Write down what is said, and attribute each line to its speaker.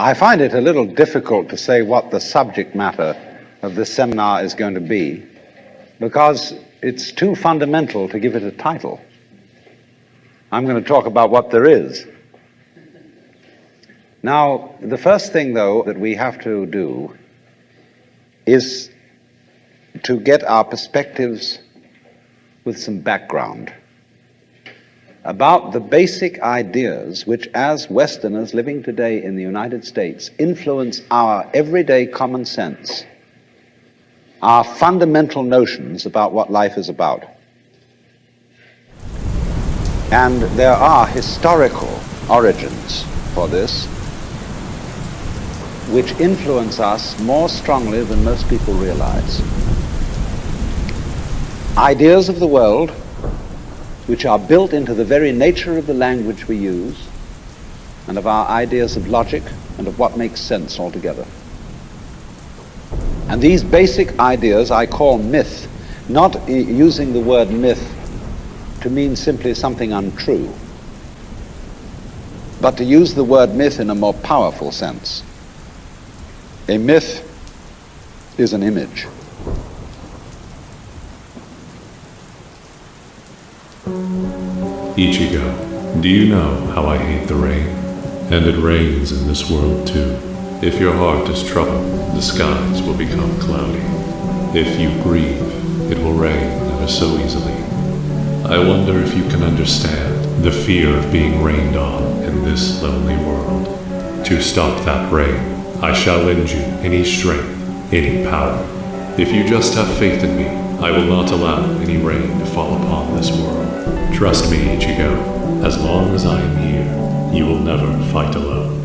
Speaker 1: I find it a little difficult to say what the subject matter of this seminar is going to be because it's too fundamental to give it a title. I'm going to talk about what there is. Now, the first thing, though, that we have to do is to get our perspectives with some background about the basic ideas which, as Westerners living today in the United States, influence our everyday common sense, our fundamental notions about what life is about. And there are historical origins for this which influence us more strongly than most people realize. Ideas of the world which are built into the very nature of the language we use and of our ideas of logic and of what makes sense altogether. And these basic ideas I call myth, not using the word myth to mean simply something untrue, but to use the word myth in a more powerful sense. A myth is an image.
Speaker 2: Ichigo, do you know how I hate the rain? And it rains in this world too. If your heart is troubled, the skies will become cloudy. If you grieve, it will rain ever so easily. I wonder if you can understand the fear of being rained on in this lonely world. To stop that rain, I shall lend you any strength, any power. If you just have faith in me, I will not allow any rain to fall upon this world. Trust me, Ichigo. As long as I am here, you will never fight alone.